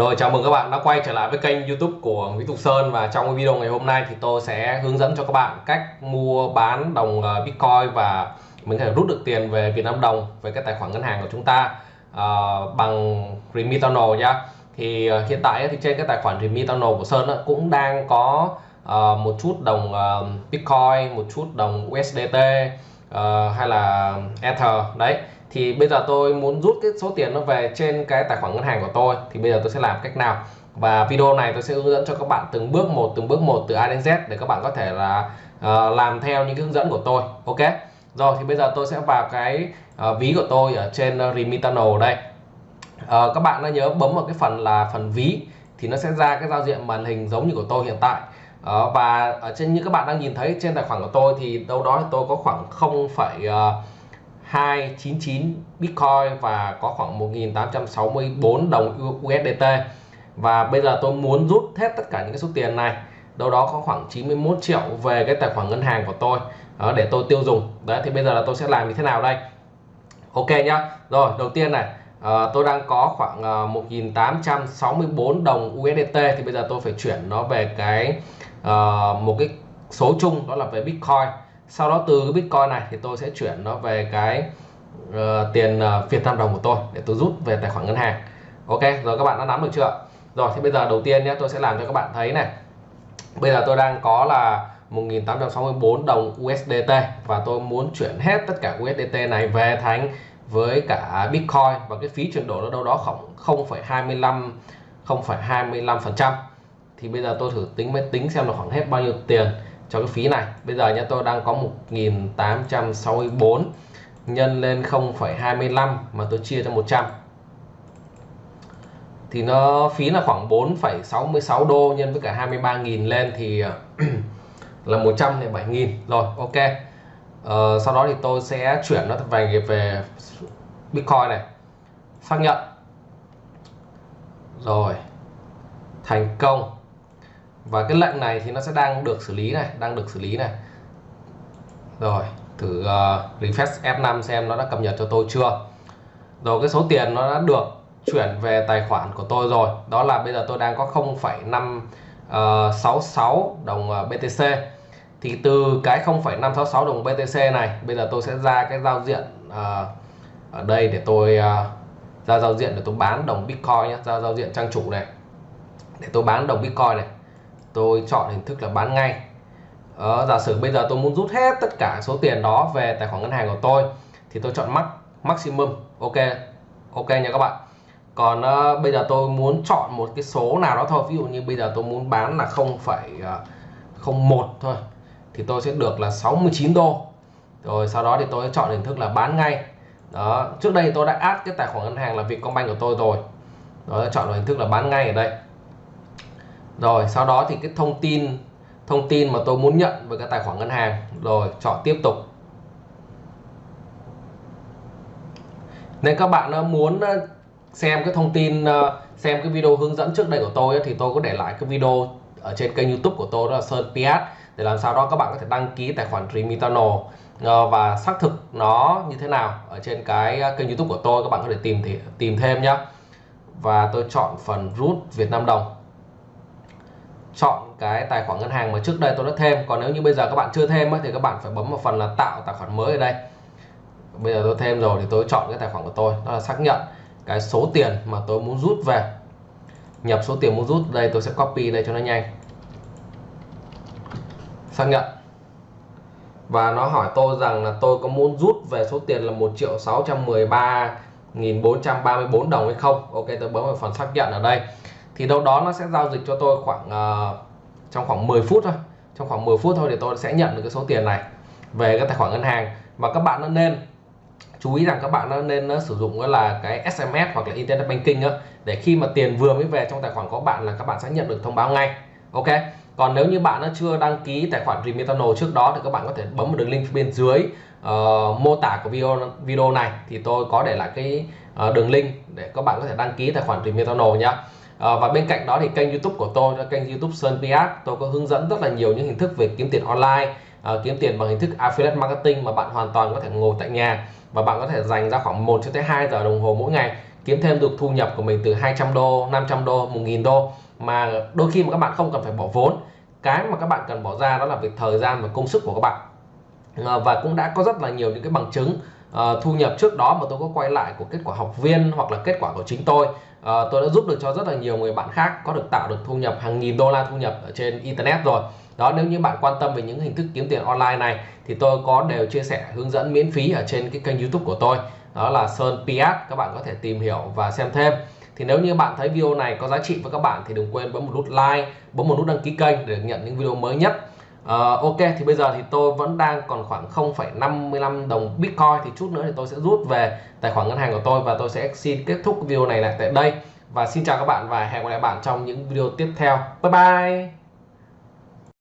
Rồi chào mừng các bạn đã quay trở lại với kênh youtube của Nguyễn Tục Sơn và trong video ngày hôm nay thì tôi sẽ hướng dẫn cho các bạn cách mua bán đồng ờ, Bitcoin và mình có thể rút được tiền về Việt Nam đồng về cái tài khoản ngân hàng của chúng ta uh, bằng Remitano nhá. Thì uh, hiện tại thì trên cái tài khoản Remitano của Sơn uh, cũng đang có uh, một chút đồng uh, Bitcoin một chút đồng USDT uh, hay là Ether. Đấy thì bây giờ tôi muốn rút cái số tiền nó về trên cái tài khoản ngân hàng của tôi thì bây giờ tôi sẽ làm cách nào? Và video này tôi sẽ hướng dẫn cho các bạn từng bước một từng bước một từ A đến Z để các bạn có thể là uh, làm theo những cái hướng dẫn của tôi. Ok? Rồi thì bây giờ tôi sẽ vào cái uh, ví của tôi ở trên uh, Remitano đây. Uh, các bạn đã nhớ bấm vào cái phần là phần ví thì nó sẽ ra cái giao diện màn hình giống như của tôi hiện tại. Ờ, và ở trên như các bạn đang nhìn thấy trên tài khoản của tôi thì đâu đó tôi có khoảng 0,299 ờ, Bitcoin và có khoảng 1864 đồng USDT và bây giờ tôi muốn rút hết tất cả những cái số tiền này đâu đó có khoảng 91 triệu về cái tài khoản ngân hàng của tôi đó, để tôi tiêu dùng. Đấy thì bây giờ là tôi sẽ làm như thế nào đây? Ok nhá. Rồi đầu tiên này à, tôi đang có khoảng ờ, à, 1864 đồng USDT thì bây giờ tôi phải chuyển nó về cái à, một cái số chung đó là về Bitcoin. Sau đó từ cái bitcoin này thì tôi sẽ chuyển nó về cái uh, tiền uh, Việt Nam đồng của tôi để tôi rút về tài khoản ngân hàng. Ok rồi các bạn đã nắm được chưa? Rồi thì bây giờ đầu tiên nhé tôi sẽ làm cho các bạn thấy này. Bây giờ tôi đang có là 1864 đồng USDT và tôi muốn chuyển hết tất cả USDT này về thành với cả Bitcoin và cái phí chuyển đổi nó đâu đó khoảng 0,25 0,25 phần trăm. Thì bây giờ tôi thử tính máy tính xem là khoảng hết bao nhiêu tiền cho cái phí này. Bây giờ nhé tôi đang có 1864 nhân lên 0,25 mà tôi chia cho 100 thì nó phí là khoảng 4,66 đô nhân với cả 23.000 lên thì ờ, là 107.000 rồi ok uh, sau đó thì tôi sẽ chuyển nó về về Bitcoin này. Xác nhận. Rồi. Thành công. Và cái lệnh này thì nó sẽ đang được xử lý này đang được xử lý này. Rồi thử uh, refresh F5 xem nó đã cập nhật cho tôi chưa. Rồi cái số tiền nó đã được chuyển về tài khoản của tôi rồi. Đó là bây giờ tôi đang có 0,566 ờ, đồng BTC thì từ cái 0,566 đồng BTC này bây giờ tôi sẽ ra cái giao diện uh, ở đây để tôi uh, ra giao diện để tôi bán đồng Bitcoin nhé ra giao diện trang chủ này. Để tôi bán đồng Bitcoin này tôi chọn hình thức là bán ngay. Ờ, giả sử bây giờ tôi muốn rút hết tất cả số tiền đó về tài khoản ngân hàng của tôi thì tôi chọn max maximum ok ok nha các bạn. Còn uh, bây giờ tôi muốn chọn một cái số nào đó thôi ví dụ như bây giờ tôi muốn bán là 0,01 thôi thì tôi sẽ được là 69 đô. Rồi sau đó thì tôi chọn hình thức là bán ngay. Đó, trước đây tôi đã add cái tài khoản ngân hàng là Vietcombank của tôi rồi. Đó chọn hình thức là bán ngay ở đây. Rồi, sau đó thì cái thông tin thông tin mà tôi muốn nhận với cái tài khoản ngân hàng, rồi chọn tiếp tục. Nên các bạn ờ, muốn ờ, xem cái thông tin ờ, xem cái video hướng dẫn trước đây của tôi thì tôi có để lại cái video ở trên kênh youtube của tôi đó là Sơn Piat để làm sao đó các bạn có thể đăng ký tài khoản Remitano ờ, và xác thực nó như thế nào ở trên cái ờ, kênh youtube của tôi, các bạn có thể tìm thì, tìm thêm nhé và tôi chọn phần rút Việt Nam đồng. Chọn cái tài khoản ngân hàng mà trước đây tôi đã thêm. Còn nếu như bây giờ các bạn chưa thêm thì các bạn phải bấm vào phần là tạo tài khoản mới ở đây. Bây giờ tôi thêm rồi thì tôi chọn cái tài khoản của tôi, đó là xác nhận cái số tiền mà tôi muốn rút về. Nhập số tiền muốn rút đây, tôi sẽ copy đây cho nó nhanh xác nhận. Và nó hỏi tôi rằng là tôi có muốn rút về số tiền là 1 triệu 613 1434 đồng hay không? Ok tôi bấm vào phần xác nhận ở đây. Thì đâu đó nó sẽ giao dịch cho tôi khoảng uh, trong khoảng 10 phút thôi. Trong khoảng 10 phút thôi thì tôi sẽ nhận được cái số tiền này về cái tài khoản ngân hàng. Và các bạn nên chú ý rằng các bạn nên nó sử dụng là cái SMS hoặc là Internet Banking đó để khi mà tiền vừa mới về trong tài khoản của bạn là các bạn sẽ nhận được thông báo ngay. Ok? Còn nếu như bạn chưa đăng ký tài khoản Remitano trước đó thì các bạn có thể bấm vào đường link bên dưới uh, mô tả của video video này. Thì tôi có để lại cái uh, đường link để các bạn có thể đăng ký tài khoản Remitano nhé uh, ờ, và bên cạnh đó thì kênh youtube của tôi là kênh youtube Sơn Piat. Tôi có hướng dẫn rất là nhiều những hình thức về kiếm tiền online uh, kiếm tiền bằng hình thức affiliate marketing mà bạn hoàn toàn có thể ngồi tại nhà và bạn có thể dành ra khoảng 1 cho tới 2 giờ đồng hồ mỗi ngày kiếm thêm được thu nhập của mình từ 200 đô 500 đô 1.000 đô mà đôi khi mà các bạn không cần phải bỏ vốn cái mà các bạn cần bỏ ra đó là việc thời gian và công sức của các bạn. Ờ, và cũng đã có rất là nhiều những cái bằng chứng uh, thu nhập trước đó mà tôi có quay lại của kết quả học viên hoặc là kết quả của chính tôi. Uh, tôi đã giúp được cho rất là nhiều người bạn khác có được tạo được thu nhập hàng nghìn đô la thu nhập ở trên internet rồi. Đó nếu như bạn quan tâm về những hình thức kiếm tiền online này thì tôi có đều chia sẻ hướng dẫn miễn phí ở trên cái kênh youtube của tôi đó là Sơn Piat các bạn có thể tìm hiểu và xem thêm. Thì nếu như bạn thấy video này có giá trị với các bạn thì đừng quên bấm một nút like bấm một nút đăng ký kênh để nhận những video mới nhất. Uh, ok thì bây giờ thì tôi vẫn đang còn khoảng 0,55 đồng Bitcoin. Thì chút nữa thì tôi sẽ rút về tài khoản ngân hàng của tôi và tôi sẽ xin kết thúc video này lại tại đây. Và xin chào các bạn và hẹn gặp lại bạn trong những video tiếp theo. Bye bye!